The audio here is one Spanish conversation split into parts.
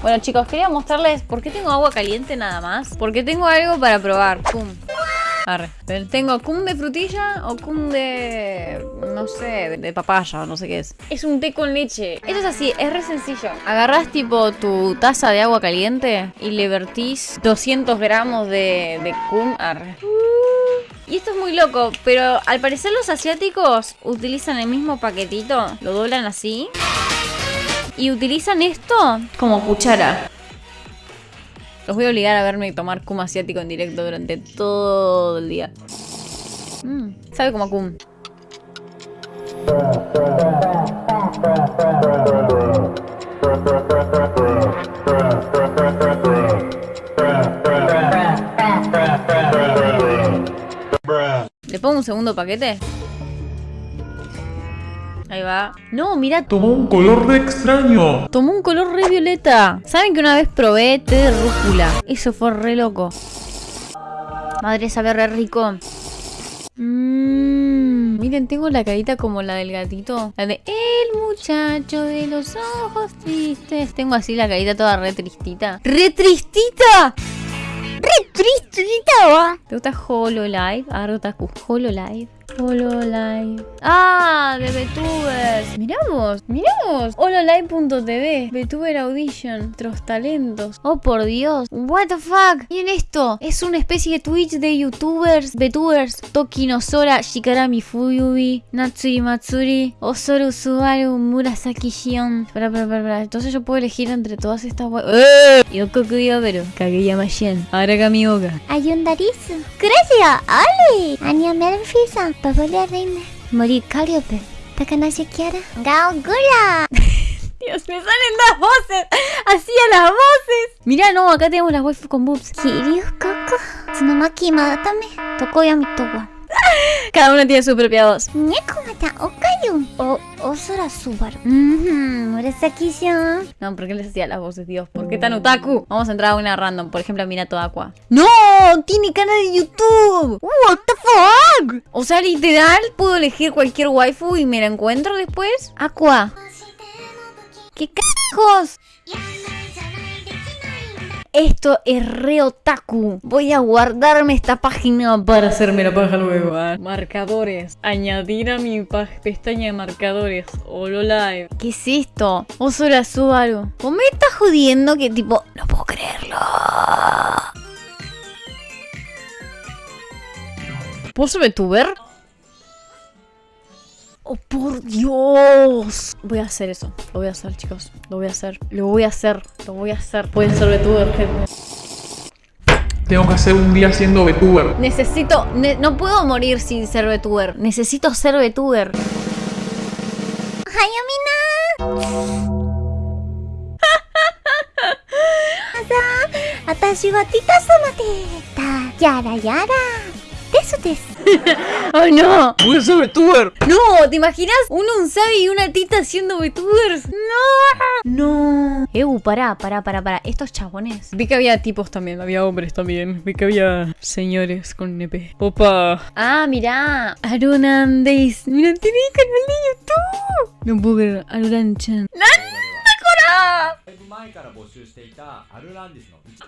Bueno chicos, quería mostrarles por qué tengo agua caliente nada más. Porque tengo algo para probar. Pum. Arre. Tengo cum de frutilla o cum de... no sé, de papaya, no sé qué es. Es un té con leche. Esto es así, es re sencillo. Agarrás tipo tu taza de agua caliente y le vertís 200 gramos de, de cum. Arre. Y esto es muy loco, pero al parecer los asiáticos utilizan el mismo paquetito, lo doblan así y utilizan esto como cuchara. Los voy a obligar a verme tomar cum asiático en directo durante todo el día. Mm, sabe como a cum. ¿Le pongo un segundo paquete? Ahí va. No, mira. Tomó un color re extraño. Tomó un color re violeta. ¿Saben que una vez probé té de rúcula? Eso fue re loco. Madre, sabe re rico. Mmm. Miren, tengo la carita como la del gatito. La de el muchacho de los ojos tristes. Tengo así la carita toda re tristita. ¡Re tristita! ¡Re tristita! ¿Te gusta Hololive? Ah, Otaku. Hololive. Hololive. Ah, de VTubers. Miramos, miramos. Hololive.tv. VTuber Audition. Nuestros talentos. Oh, por Dios. What the fuck. Miren esto. Es una especie de Twitch de YouTubers. VTubers. Toki no Sora. Shikarami Fuyubi. Natsuri Matsuri. Osoru Subaru. Murasaki Shion. Espera, espera, espera. Entonces yo puedo elegir entre todas estas. ¡Eh! Yokoku Yoberu. Kageyama Shen. Aragami Oga. Ayundarisu. Gracias, Ali. Anya Melfisa. Papalia Reina. Morir Cariope. Takanashi Kiara. Gaogura. Dios, me salen las voces. Hacía las voces. Mirá, no, acá tenemos las waifu con boobs. Kiryu Koko. Tsunomaki Madatame. Tokoyami Towa. Cada una tiene su propia voz. Neko mata Okayu. O Osora Subaru. Mmm. No, ¿por qué les hacía las voces, Dios? ¿Por qué tan otaku? Vamos a entrar a una random. Por ejemplo, a Minato Aqua. ¡No! ¡Tiene canal de YouTube! What the fuck? O sea, literal, puedo elegir cualquier waifu y me la encuentro después. Aqua. ¿Qué cajos? Esto es re otaku. Voy a guardarme esta página para hacerme la paja luego. Marcadores. Añadir a mi pestaña de marcadores. Hololive. ¿Qué es esto? Osora Subaru. ¿O me estás jodiendo que tipo... No puedo creerlo. ¿Puedo VTuber? ¡Oh, por Dios! Voy a hacer eso. Lo voy a hacer, chicos. Lo voy a hacer. Lo voy a hacer. Lo voy a hacer. Voy a ser VTuber, gente. Tengo que hacer un día siendo VTuber. Necesito... No puedo morir sin ser VTuber. Necesito ser VTuber. ¡Hayamina! ¡Hasta batita somate! ¡Yara, yara! besotes. ¡Oh, no! ¡Voy a ser VTuber! ¡No! ¿Te imaginas un Unsabi y una tita siendo VTubers? ¡No! ¡No! Ew, pará, pará, pará, pará. Estos chabones. Vi que había tipos también, había hombres también. Vi que había señores con nepe. ¡Opa! ¡Ah, mirá! Arunan Days. ¡Mirá, tiene canal de YouTube! No puedo ver. Arunan-chan.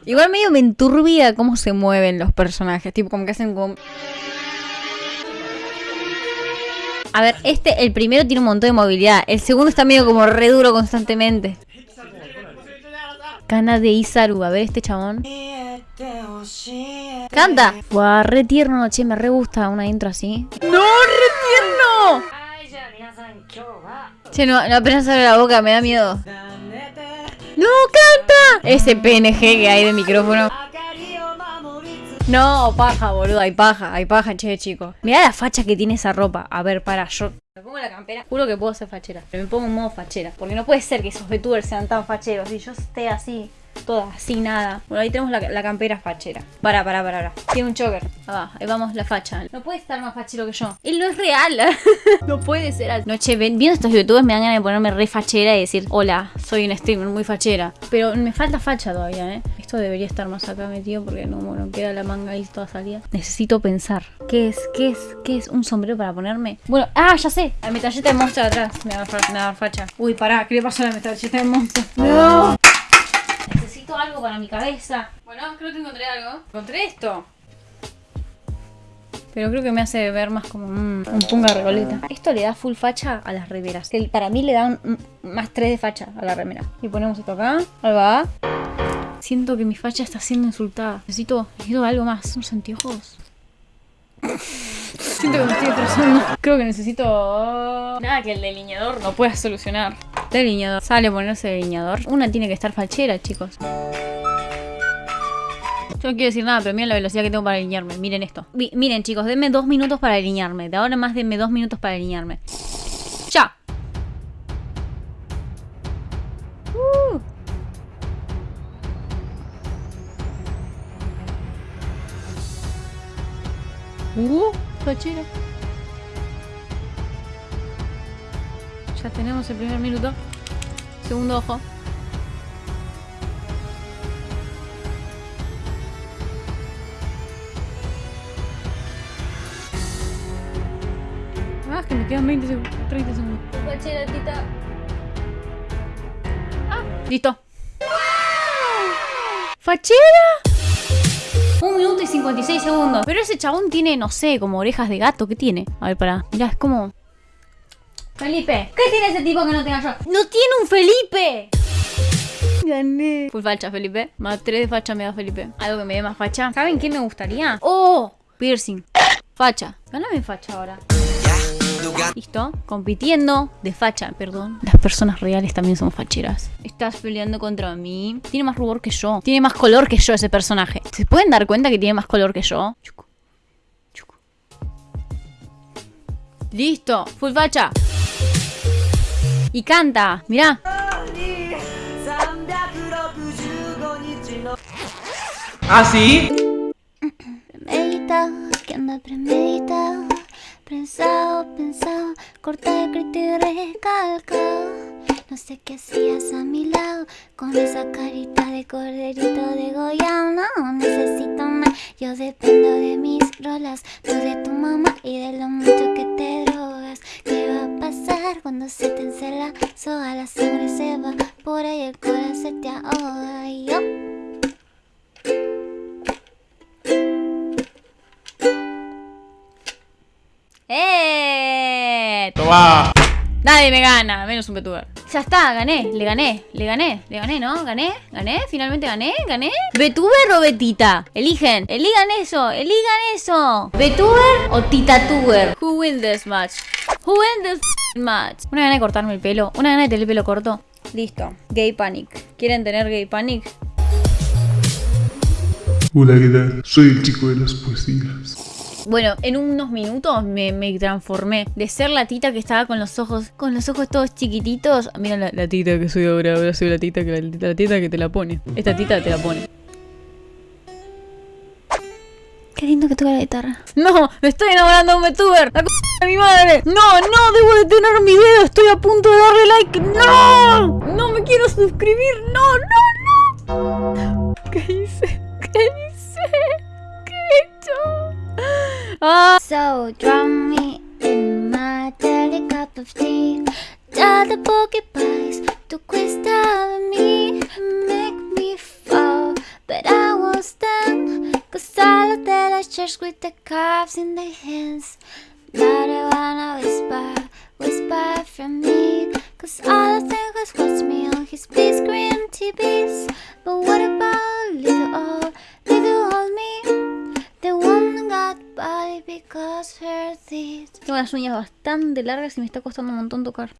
Igual medio me enturbia cómo se mueven los personajes, tipo como que hacen como... A ver, este, el primero tiene un montón de movilidad, el segundo está medio como re duro constantemente. Cana de Isaru, a ver este chabón. ¡Canta! Buah, re tierno, che, me re gusta una intro así. ¡No, re tierno! Che, no, no apenas abre la boca, me da miedo. ¡No, canta! Ese PNG que hay de micrófono. No, paja, boludo, hay paja, hay paja, che, chicos. Mirá la facha que tiene esa ropa. A ver, para, yo me pongo la campera. Juro que puedo ser fachera, pero me pongo en modo fachera. Porque no puede ser que esos VTubers sean tan facheros y yo esté así, toda así, nada. Bueno, ahí tenemos la, campera fachera. Para, para, para, para. Tiene un choker. Ah, ahí vamos la facha. No puede estar más fachero que yo. Él no es real. no puede ser así. No, che, ven- viendo estos youtubers me dan ganas de ponerme re fachera y decir, hola, soy un streamer muy fachera. Pero me falta facha todavía, ¿eh? Esto debería estar más acá metido porque no, bueno, queda la manga ahí toda salida. Necesito pensar. ¿Qué es? ¿Qué es? ¿Qué es? ¿Un sombrero para ponerme? Bueno, ah, ya sé. La metalleta de monstruo de atrás. Me va a dar facha. Uy, pará, ¿qué le pasó a la metalleta de monstruo? No. Algo para mi cabeza. Bueno, creo que encontré algo. Encontré esto. Pero creo que me hace ver más como mm, un punga recoleta. Esto le da full facha a las remeras. Que para mí le da un- un- más 3 de facha a la remera. Y ponemos esto acá. Ahí va. Siento que mi facha está siendo insultada. Necesito, necesito algo más. Unos anteojos. Siento que me estoy estresando. Creo que necesito... Nada que el delineador no pueda solucionar. Delineador. Sale a ponerse delineador. Una tiene que estar fachera, chicos. Yo no quiero decir nada, pero miren la velocidad que tengo para alinearme. Miren esto. Miren, chicos, denme dos minutos para alinearme. De ahora más denme dos minutos para alinearme. ¡Ya! Uh. Uh, fachera. Ya tenemos el primer minuto. Segundo ojo. Que me quedan 20 segundos, 30 segundos. Fachera, tita. Ah, listo. ¡Fachera! Un minuto y 56 segundos. Pero ese chabón tiene, no sé, como orejas de gato. ¿Qué tiene? A ver, pará. Mirá, es como... Felipe. ¿Qué tiene ese tipo que no tenga yo? ¡No tiene un Felipe! Gané. Full facha, Felipe. Más 3 de facha me da Felipe. Algo que me dé más facha. ¿Saben qué me gustaría? ¡Oh! Piercing. Facha. Ganame facha ahora. Listo. Compitiendo de facha, perdón. Las personas reales también son facheras. Estás peleando contra mí. Tiene más rubor que yo. Tiene más color que yo ese personaje. ¿Se pueden dar cuenta que tiene más color que yo? Chucu. Chucu. Listo. Full facha. Y canta. Mirá. ¿Ah, sí? No sé qué hacías a mi lado con esa carita de corderito de Goya. No necesito más, yo dependo de mis rolas, tú de tu mamá y de lo mucho que te drogas. ¿Qué va a pasar cuando se te encela la soga? La sangre se va por ahí, el corazón se te ahoga. Y yo ¡Eh! Toma. Nadie me gana, menos un VTuber. Ya está, gané, le gané, le gané, le gané, ¿no? ¿Gané? ¿Gané? ¿Finalmente gané? ¿Gané? ¿VTuber o Betita? Eligen, eligan eso, eligan eso. ¿VTuber o TitaTuber? Who wins this match? Who wins this match? Una gana de cortarme el pelo, una gana de tener el pelo corto. Listo, Gay Panic. ¿Quieren tener Gay Panic? Hola, ¿qué tal? Soy el chico de las poesías. Bueno, en unos minutos me, me transformé de ser la tita que estaba con los ojos, con los ojos todos chiquititos. Mira la, la tita que soy ahora, ahora soy la tita que la, la tita que te la pone. Esta tita te la pone. Qué lindo que toca la guitarra. No, me estoy enamorando de un VTuber. La c de mi madre. No, no, debo detener mi video. Estoy a punto de darle like. No, no me quiero suscribir. No, no, no. ¿Qué hice? Ah, So drown me in my daily cup of tea. Tell the porcupines to quit stabbing me, make me fall. But I won't stand, cause all of that I church with the calves in their hands. Now they wanna whisper las uñas bastante largas y me está costando un montón tocar.